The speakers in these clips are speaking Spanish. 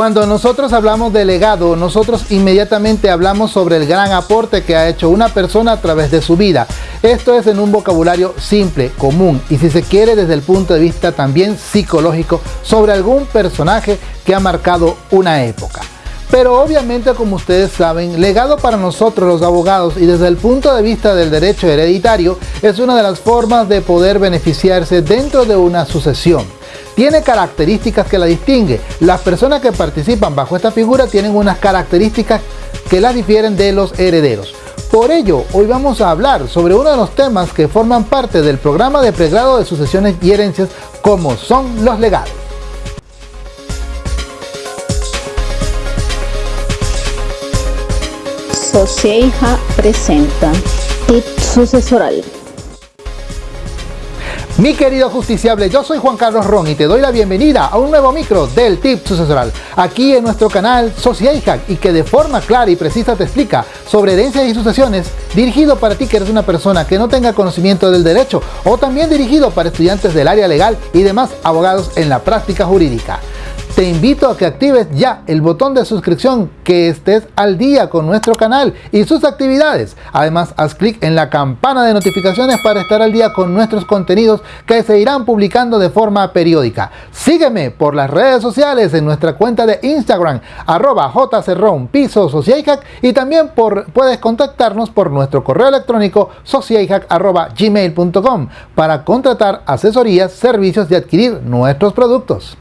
Cuando nosotros hablamos de legado, nosotros inmediatamente hablamos sobre el gran aporte que ha hecho una persona a través de su vida. Esto es en un vocabulario simple, común y si se quiere desde el punto de vista también psicológico sobre algún personaje que ha marcado una época. Pero obviamente, como ustedes saben, legado para nosotros los abogados y desde el punto de vista del derecho hereditario es una de las formas de poder beneficiarse dentro de una sucesión. Tiene características que la distingue. Las personas que participan bajo esta figura tienen unas características que la difieren de los herederos. Por ello, hoy vamos a hablar sobre uno de los temas que forman parte del programa de pregrado de sucesiones y herencias como son los legados. Socieja presenta Tip Sucesoral. Mi querido justiciable, yo soy Juan Carlos Ron y te doy la bienvenida a un nuevo micro del Tip Sucesoral, aquí en nuestro canal Socieja y que de forma clara y precisa te explica sobre herencias y sucesiones, dirigido para ti que eres una persona que no tenga conocimiento del derecho o también dirigido para estudiantes del área legal y demás abogados en la práctica jurídica. Te invito a que actives ya el botón de suscripción, que estés al día con nuestro canal y sus actividades. Además, haz clic en la campana de notificaciones para estar al día con nuestros contenidos que se irán publicando de forma periódica. Sígueme por las redes sociales en nuestra cuenta de Instagram, arroba jcerrón, piso y también por, puedes contactarnos por nuestro correo electrónico gmail.com para contratar asesorías, servicios y adquirir nuestros productos.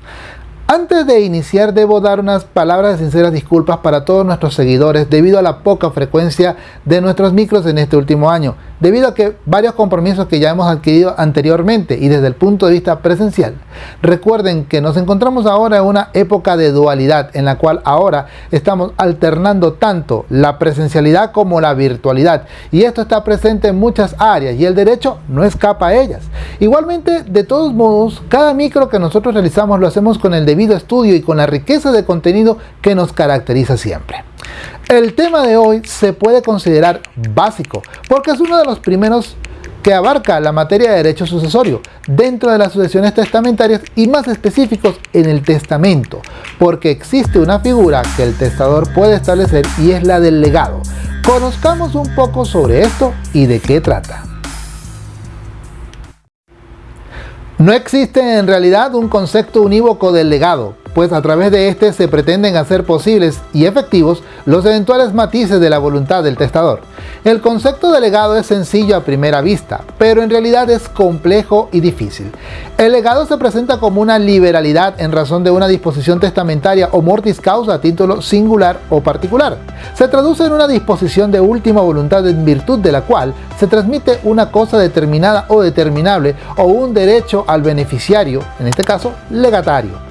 Antes de iniciar debo dar unas palabras de sinceras disculpas para todos nuestros seguidores debido a la poca frecuencia de nuestros micros en este último año debido a que varios compromisos que ya hemos adquirido anteriormente y desde el punto de vista presencial. Recuerden que nos encontramos ahora en una época de dualidad en la cual ahora estamos alternando tanto la presencialidad como la virtualidad y esto está presente en muchas áreas y el derecho no escapa a ellas. Igualmente, de todos modos, cada micro que nosotros realizamos lo hacemos con el debido estudio y con la riqueza de contenido que nos caracteriza siempre. El tema de hoy se puede considerar básico porque es uno de los primeros que abarca la materia de derecho sucesorio dentro de las sucesiones testamentarias y más específicos en el testamento, porque existe una figura que el testador puede establecer y es la del legado. Conozcamos un poco sobre esto y de qué trata. No existe en realidad un concepto unívoco del legado, pues a través de este se pretenden hacer posibles y efectivos los eventuales matices de la voluntad del testador. El concepto de legado es sencillo a primera vista, pero en realidad es complejo y difícil. El legado se presenta como una liberalidad en razón de una disposición testamentaria o mortis causa a título singular o particular. Se traduce en una disposición de última voluntad en virtud de la cual se transmite una cosa determinada o determinable o un derecho al beneficiario, en este caso legatario.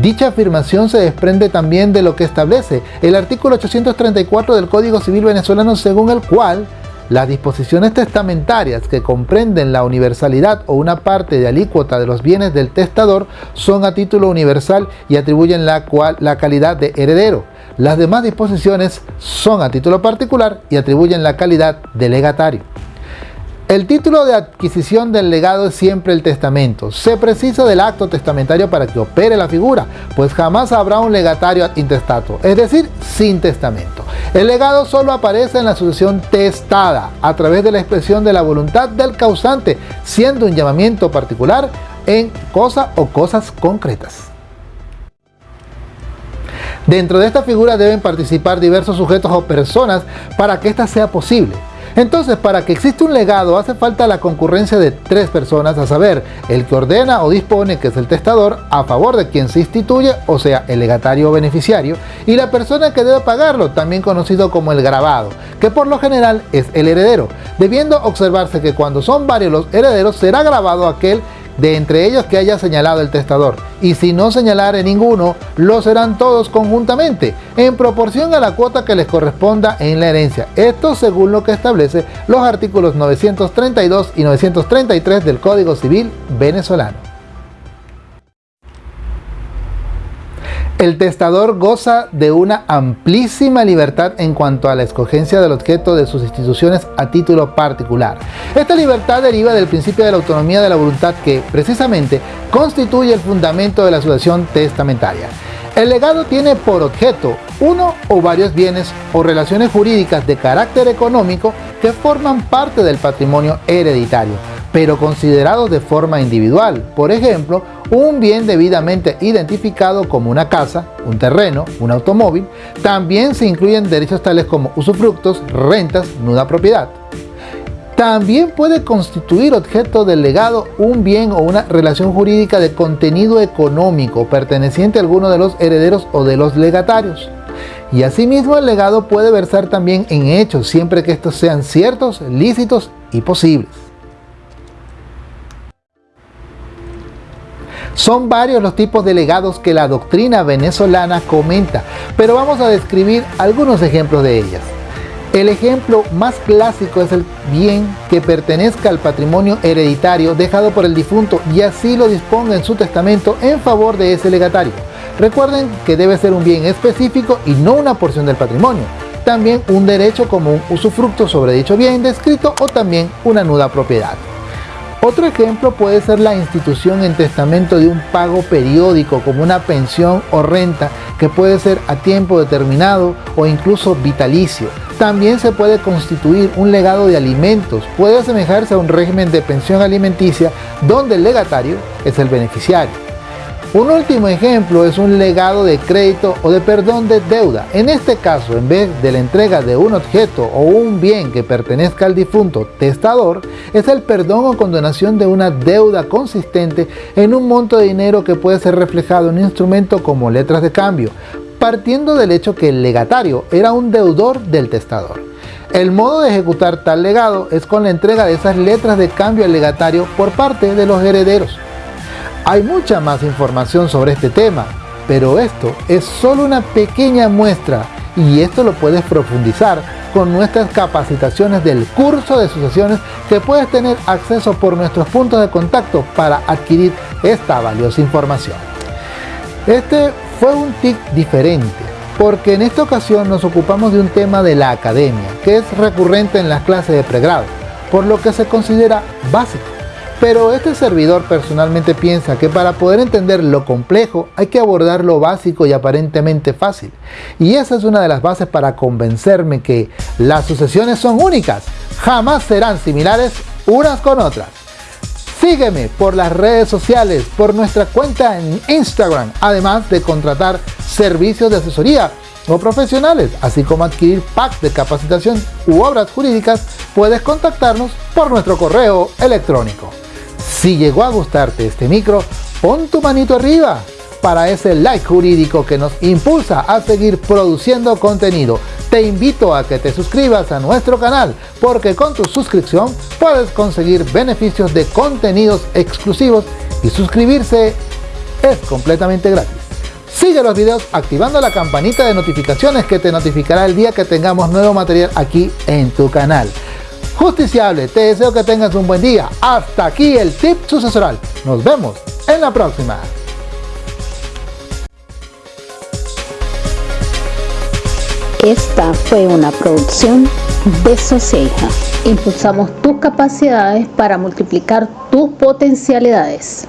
Dicha afirmación se desprende también de lo que establece el artículo 834 del Código Civil venezolano según el cual las disposiciones testamentarias que comprenden la universalidad o una parte de alícuota de los bienes del testador son a título universal y atribuyen la, cual, la calidad de heredero. Las demás disposiciones son a título particular y atribuyen la calidad de legatario. El título de adquisición del legado es siempre el testamento. Se precisa del acto testamentario para que opere la figura, pues jamás habrá un legatario intestato, es decir, sin testamento. El legado solo aparece en la sucesión testada, a través de la expresión de la voluntad del causante, siendo un llamamiento particular en cosa o cosas concretas. Dentro de esta figura deben participar diversos sujetos o personas para que ésta sea posible. Entonces, para que exista un legado hace falta la concurrencia de tres personas, a saber, el que ordena o dispone, que es el testador, a favor de quien se instituye, o sea, el legatario o beneficiario, y la persona que debe pagarlo, también conocido como el grabado, que por lo general es el heredero, debiendo observarse que cuando son varios los herederos será grabado aquel de entre ellos que haya señalado el testador, y si no señalare ninguno, lo serán todos conjuntamente, en proporción a la cuota que les corresponda en la herencia. Esto según lo que establece los artículos 932 y 933 del Código Civil venezolano. El testador goza de una amplísima libertad en cuanto a la escogencia del objeto de sus instituciones a título particular. Esta libertad deriva del principio de la autonomía de la voluntad que, precisamente, constituye el fundamento de la sucesión testamentaria. El legado tiene por objeto uno o varios bienes o relaciones jurídicas de carácter económico que forman parte del patrimonio hereditario, pero considerados de forma individual. Por ejemplo, un bien debidamente identificado como una casa, un terreno, un automóvil, también se incluyen derechos tales como usufructos, rentas, nuda propiedad. También puede constituir objeto del legado un bien o una relación jurídica de contenido económico perteneciente a alguno de los herederos o de los legatarios. Y asimismo el legado puede versar también en hechos siempre que estos sean ciertos, lícitos y posibles. Son varios los tipos de legados que la doctrina venezolana comenta, pero vamos a describir algunos ejemplos de ellas. El ejemplo más clásico es el bien que pertenezca al patrimonio hereditario dejado por el difunto y así lo disponga en su testamento en favor de ese legatario. Recuerden que debe ser un bien específico y no una porción del patrimonio. También un derecho como un usufructo sobre dicho bien descrito o también una nuda propiedad. Otro ejemplo puede ser la institución en testamento de un pago periódico como una pensión o renta que puede ser a tiempo determinado o incluso vitalicio. También se puede constituir un legado de alimentos, puede asemejarse a un régimen de pensión alimenticia donde el legatario es el beneficiario. Un último ejemplo es un legado de crédito o de perdón de deuda. En este caso, en vez de la entrega de un objeto o un bien que pertenezca al difunto testador, es el perdón o condonación de una deuda consistente en un monto de dinero que puede ser reflejado en un instrumento como letras de cambio, partiendo del hecho que el legatario era un deudor del testador. El modo de ejecutar tal legado es con la entrega de esas letras de cambio al legatario por parte de los herederos. Hay mucha más información sobre este tema, pero esto es solo una pequeña muestra y esto lo puedes profundizar con nuestras capacitaciones del curso de sucesiones que puedes tener acceso por nuestros puntos de contacto para adquirir esta valiosa información. Este fue un TIC diferente, porque en esta ocasión nos ocupamos de un tema de la academia, que es recurrente en las clases de pregrado, por lo que se considera básico. Pero este servidor personalmente piensa que para poder entender lo complejo hay que abordar lo básico y aparentemente fácil. Y esa es una de las bases para convencerme que las sucesiones son únicas, jamás serán similares unas con otras. Sígueme por las redes sociales, por nuestra cuenta en Instagram, además de contratar servicios de asesoría o profesionales, así como adquirir packs de capacitación u obras jurídicas, puedes contactarnos por nuestro correo electrónico. Si llegó a gustarte este micro, pon tu manito arriba para ese like jurídico que nos impulsa a seguir produciendo contenido. Te invito a que te suscribas a nuestro canal porque con tu suscripción puedes conseguir beneficios de contenidos exclusivos y suscribirse es completamente gratis. Sigue los videos activando la campanita de notificaciones que te notificará el día que tengamos nuevo material aquí en tu canal justiciable. Te deseo que tengas un buen día. Hasta aquí el tip sucesoral. Nos vemos en la próxima. Esta fue una producción de Soceja. Impulsamos tus capacidades para multiplicar tus potencialidades.